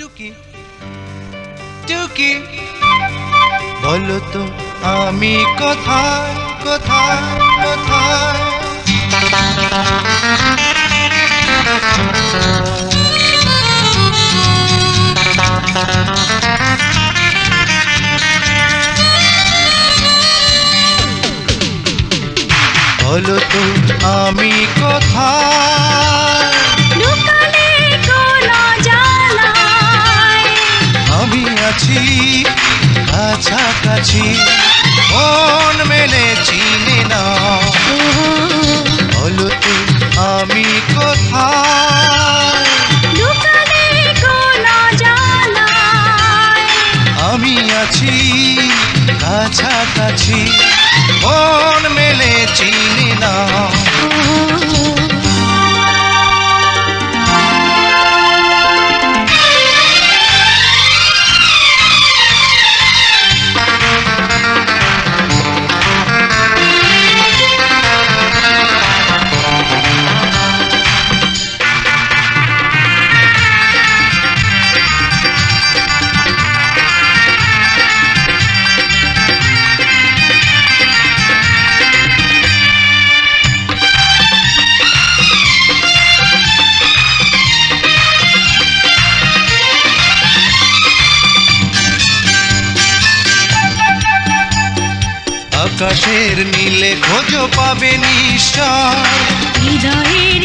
টুকি টুকি। বলো তো আমি কোথায় কোথায় কোথায়? বলো তো আমি কোথায়? আছি কাছাকাছি মন মেলে চিনি না। বলো আমি কোথায়? আমি আছি কাছাকাছি মন মেলে চিনি না। আকাশের নীলে খোঁজ পাবে নিশ্চয়। হৃদয়ের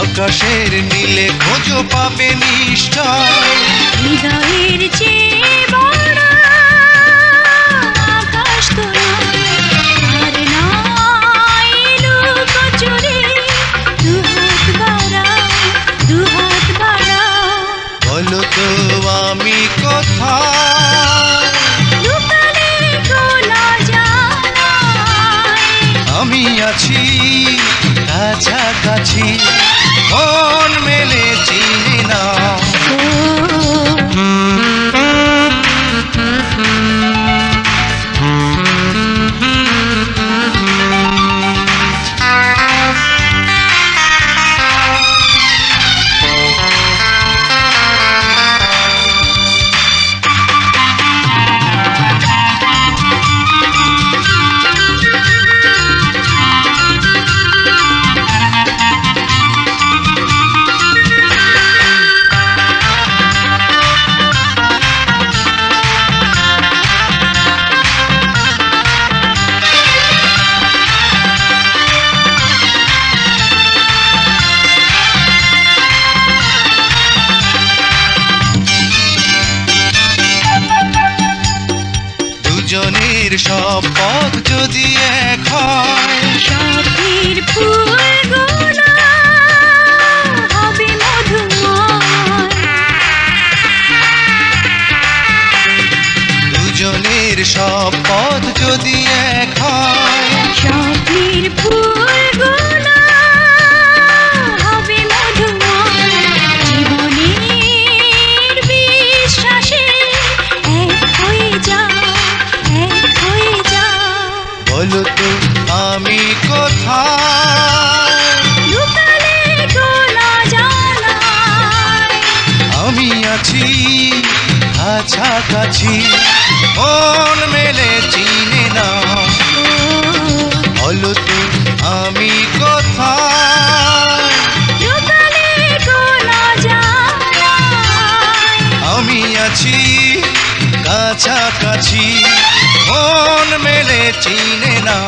আকাশের নীলে খোঁজ পাবে নিশ্চয়। হৃদয়ের চেয়ে দুজনের সব পথ যদি এক হয়। দুজনের সব পথ যদি এক তো আমি কোথায়? আমি আছি কাছাকাছি মন মেলে চিনি না। বলো তো আমি কোথায়? আমি আছি কাছাকাছি মন চিনে না